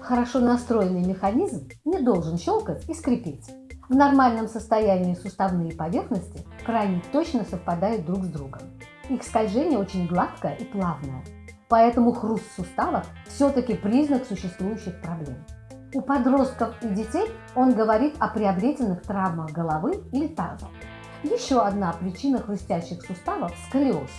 Хорошо настроенный механизм не должен щелкать и скрипеть. В нормальном состоянии суставные поверхности крайне точно совпадают друг с другом. Их скольжение очень гладкое и плавное. Поэтому хруст суставов все-таки признак существующих проблем. У подростков и детей он говорит о приобретенных травмах головы или таза. Еще одна причина хрустящих суставов – сколиоз.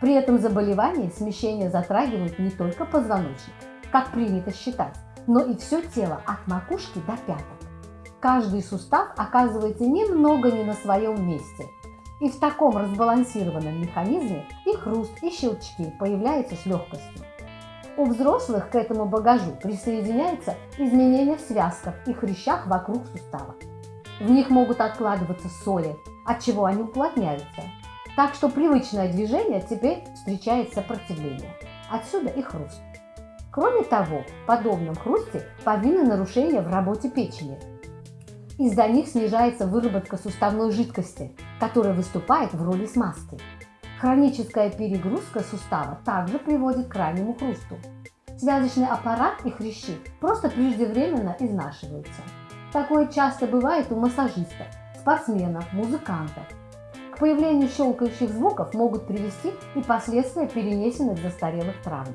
При этом заболевании смещение затрагивают не только позвоночник, как принято считать, но и все тело от макушки до пяток. Каждый сустав оказывается немного не на своем месте. И в таком разбалансированном механизме и хруст, и щелчки появляются с легкостью. У взрослых к этому багажу присоединяются изменения в связках и хрящах вокруг сустава. В них могут откладываться соли, от чего они уплотняются. Так что привычное движение теперь встречает сопротивление. Отсюда и хруст. Кроме того, в подобном хрусте повинны нарушения в работе печени. Из-за них снижается выработка суставной жидкости, которая выступает в роли смазки. Хроническая перегрузка сустава также приводит к крайнему хрусту. Связочный аппарат и хрящи просто преждевременно изнашиваются. Такое часто бывает у массажистов, спортсменов, музыкантов. К появлению щелкающих звуков могут привести и последствия перенесенных застарелых травм.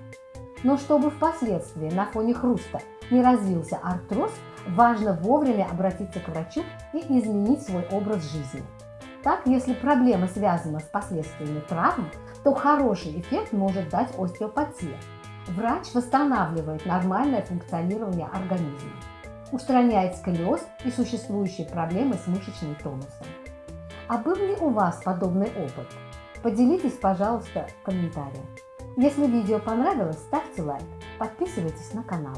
Но чтобы впоследствии на фоне хруста не развился артроз, важно вовремя обратиться к врачу и изменить свой образ жизни. Так, если проблема связана с последствиями травм, то хороший эффект может дать остеопатия. Врач восстанавливает нормальное функционирование организма, устраняет сколиоз и существующие проблемы с мышечным тонусом. А был ли у вас подобный опыт? Поделитесь, пожалуйста, в комментариях. Если видео понравилось, ставьте лайк, подписывайтесь на канал.